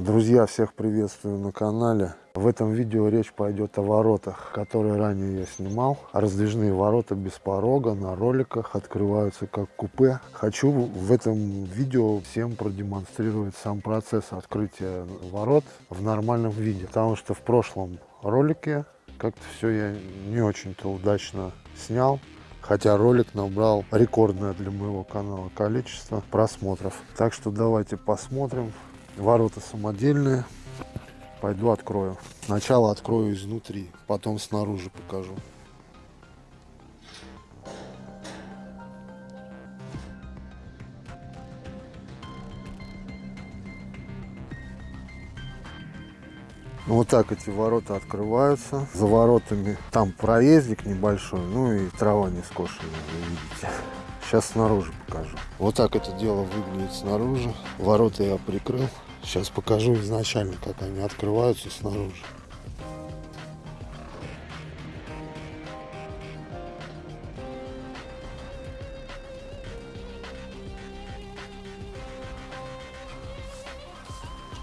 Друзья, всех приветствую на канале. В этом видео речь пойдет о воротах, которые ранее я снимал. Раздвижные ворота без порога на роликах открываются как купе. Хочу в этом видео всем продемонстрировать сам процесс открытия ворот в нормальном виде. Потому что в прошлом ролике как-то все я не очень-то удачно снял. Хотя ролик набрал рекордное для моего канала количество просмотров. Так что давайте посмотрим. Ворота самодельные. Пойду открою. Сначала открою изнутри, потом снаружи покажу. Вот так эти ворота открываются. За воротами там проездик небольшой, ну и трава не скошенная, вы видите. Сейчас снаружи покажу. Вот так это дело выглядит снаружи. Ворота я прикрыл. Сейчас покажу изначально, как они открываются снаружи.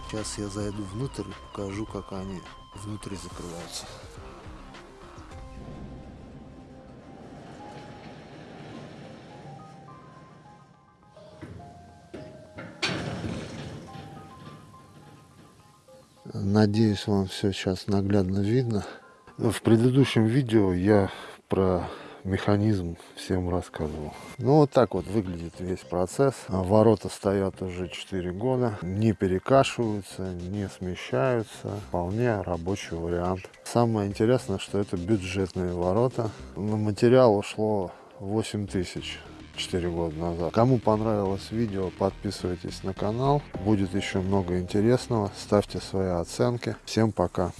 Сейчас я зайду внутрь и покажу, как они внутри закрываются. Надеюсь, вам все сейчас наглядно видно. В предыдущем видео я про механизм всем рассказывал. Ну вот так вот выглядит весь процесс. Ворота стоят уже 4 года, не перекашиваются, не смещаются. Вполне рабочий вариант. Самое интересное, что это бюджетные ворота. На материал ушло 8 тысяч 4 года назад. Кому понравилось видео, подписывайтесь на канал. Будет еще много интересного. Ставьте свои оценки. Всем пока.